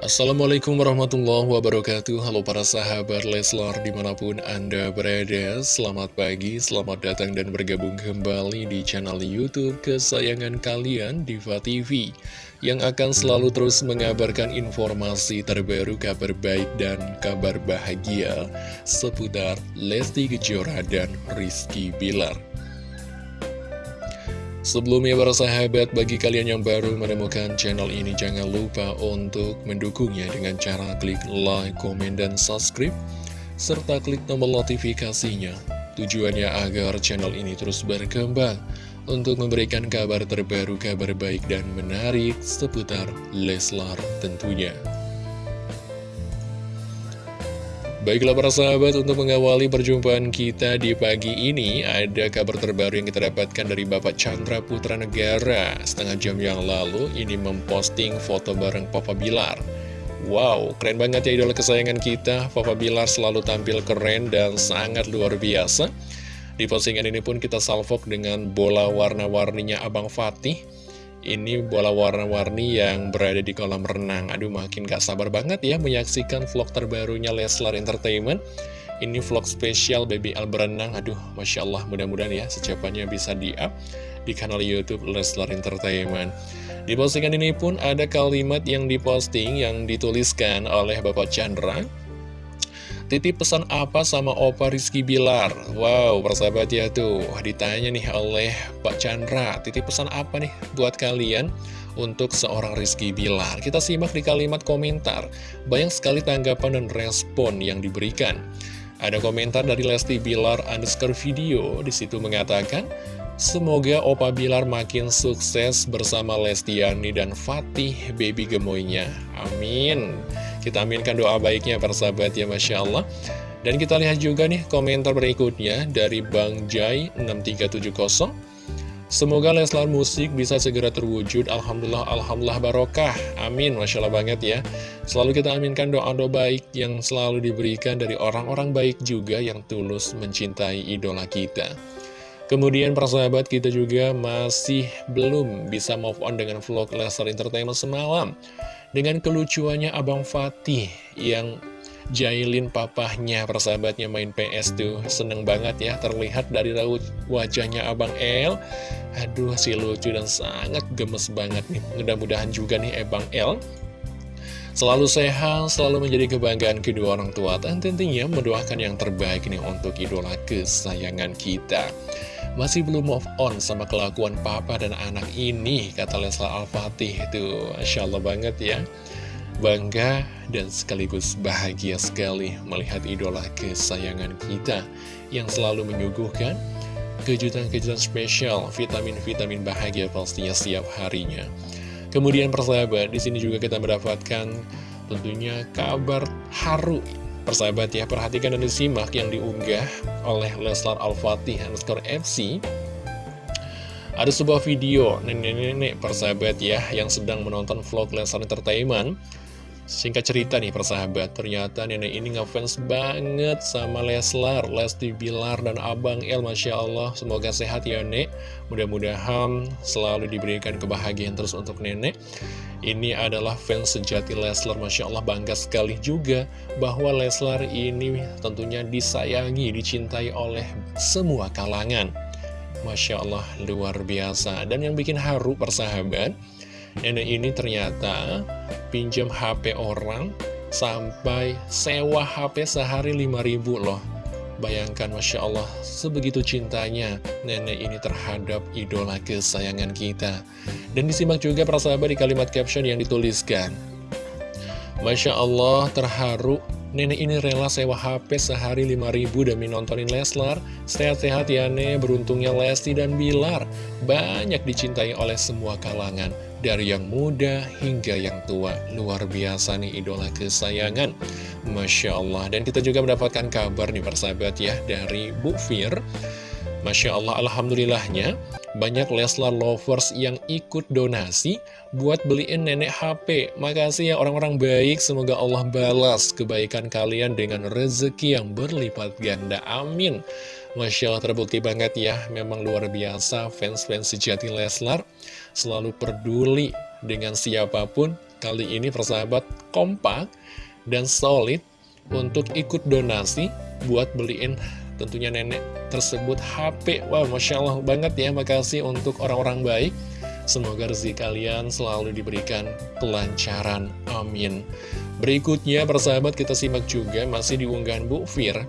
Assalamualaikum warahmatullahi wabarakatuh. Halo para sahabat Leslar di mana pun anda berada. Selamat pagi, selamat datang dan bergabung kembali di channel Youtube kesayangan kalian Diva TV Yang akan selalu terus mengabarkan informasi terbaru, kabar baik dan kabar bahagia Seputar Lesti Kejora dan Rizky Bilar Sebelumnya para sahabat, bagi kalian yang baru menemukan channel ini jangan lupa untuk mendukungnya dengan cara klik like, komen, dan subscribe serta klik tombol notifikasinya. Tujuannya agar channel ini terus berkembang untuk memberikan kabar terbaru, kabar baik dan menarik seputar Leslar tentunya. Baiklah para sahabat, untuk mengawali perjumpaan kita di pagi ini, ada kabar terbaru yang kita dapatkan dari Bapak Chandra Putra Negara. Setengah jam yang lalu, ini memposting foto bareng Papa Bilar. Wow, keren banget ya idola kesayangan kita. Papa Bilar selalu tampil keren dan sangat luar biasa. Di postingan ini pun kita salvok dengan bola warna-warninya Abang Fatih ini bola warna-warni yang berada di kolam renang. Aduh makin gak sabar banget ya menyaksikan vlog terbarunya Leslar Entertainment. Ini vlog spesial Baby Al berenang. Aduh Masya Allah mudah-mudahan ya secepatnya bisa di-up di kanal Youtube Leslar Entertainment. Di postingan ini pun ada kalimat yang diposting yang dituliskan oleh Bapak Chandra Titip pesan apa sama Opa Rizky Bilar? Wow, persahabat ya tuh, ditanya nih oleh Pak Chandra, titip pesan apa nih buat kalian untuk seorang Rizky Bilar? Kita simak di kalimat komentar, banyak sekali tanggapan dan respon yang diberikan. Ada komentar dari Lesti Bilar underscore video, di situ mengatakan, Semoga Opa Bilar makin sukses bersama Lestiani dan Fatih baby gemoynya. Amin. Kita aminkan doa baiknya para sahabat ya Masya Allah. Dan kita lihat juga nih komentar berikutnya dari Bang Jai 6370 Semoga Leslar Musik bisa segera terwujud. Alhamdulillah, Alhamdulillah Barokah. Amin, Masya Allah banget ya. Selalu kita aminkan doa-doa baik yang selalu diberikan dari orang-orang baik juga yang tulus mencintai idola kita. Kemudian persahabat kita juga masih belum bisa move on dengan vlog Leslar Entertainment semalam dengan kelucuannya Abang Fatih yang jailin papahnya persahabatnya main PS tuh seneng banget ya terlihat dari raut wajahnya Abang El. Aduh si lucu dan sangat gemes banget nih. Mudah-mudahan juga nih Abang El selalu sehat selalu menjadi kebanggaan kedua orang tua dan tentunya mendoakan yang terbaik nih untuk idola kesayangan kita masih belum move on sama kelakuan papa dan anak ini, kata Lesla Al-Fatih itu. Masya Allah banget ya. Bangga dan sekaligus bahagia sekali melihat idola kesayangan kita yang selalu menyuguhkan kejutan-kejutan spesial, vitamin-vitamin bahagia pastinya setiap harinya. Kemudian persahabat, di sini juga kita mendapatkan tentunya kabar haru Persahabat ya, perhatikan dan disimak yang diunggah oleh Leslar Al-Fatih underscore FC Ada sebuah video nenek-nenek persahabat ya yang sedang menonton vlog Leslar Entertainment Singkat cerita nih persahabat, ternyata nenek ini ngefans banget sama Leslar, Lesti Bilar, dan Abang El, Masya Allah. Semoga sehat ya nek, mudah-mudahan selalu diberikan kebahagiaan terus untuk nenek. Ini adalah fans sejati Leslar, Masya Allah bangga sekali juga bahwa Leslar ini tentunya disayangi, dicintai oleh semua kalangan. Masya Allah, luar biasa. Dan yang bikin haru persahabat, Nenek ini ternyata pinjam HP orang sampai sewa HP sehari 5000 loh. Bayangkan Masya Allah sebegitu cintanya nenek ini terhadap idola kesayangan kita. Dan disimak juga para sahabat di kalimat caption yang dituliskan. Masya Allah terharu Nenek ini rela sewa HP sehari 5000 demi nontonin Leslar. Sehat-sehat ya Nek, beruntungnya Lesti dan Bilar. Banyak dicintai oleh semua kalangan. Dari yang muda hingga yang tua. Luar biasa nih idola kesayangan. Masya Allah. Dan kita juga mendapatkan kabar nih persahabat ya dari Bu Fir. Masya Allah, Alhamdulillahnya banyak Leslar lovers yang ikut donasi buat beliin nenek HP. Makasih ya orang-orang baik, semoga Allah balas kebaikan kalian dengan rezeki yang berlipat ganda. Amin. Masya Allah terbukti banget ya, memang luar biasa fans-fans sejati Leslar selalu peduli dengan siapa pun kali ini persahabat kompak dan solid untuk ikut donasi buat beliin tentunya nenek tersebut HP. Wow, Masya Allah banget ya, makasih untuk orang-orang baik. Semoga rezeki kalian selalu diberikan kelancaran. Amin. Berikutnya, persahabat kita simak juga masih diunggahan Bu Fir.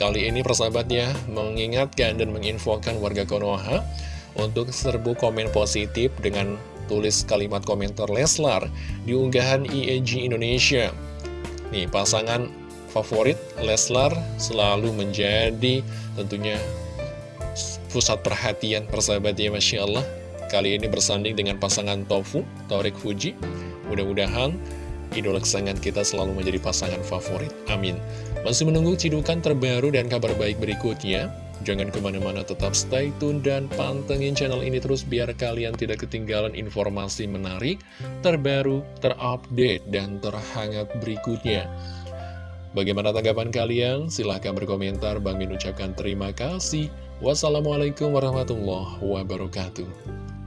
Kali ini persahabatnya mengingatkan dan menginfokan warga Konoha untuk serbu komen positif dengan tulis kalimat komentar Leslar di unggahan IEG Indonesia. Nih, pasangan favorit Leslar selalu menjadi tentunya pusat perhatian persahabat ya Masya Allah. Kali ini bersanding dengan pasangan Tofu, Torik Fuji. Mudah-mudahan idola kesayangan kita selalu menjadi pasangan favorit. Amin. Masih menunggu cidukan terbaru dan kabar baik berikutnya. Jangan ke mana-mana tetap stay tune dan pantengin channel ini terus biar kalian tidak ketinggalan informasi menarik, terbaru, terupdate, dan terhangat berikutnya. Bagaimana tanggapan kalian? Silahkan berkomentar. Bang Min ucapkan terima kasih. Wassalamualaikum warahmatullahi wabarakatuh.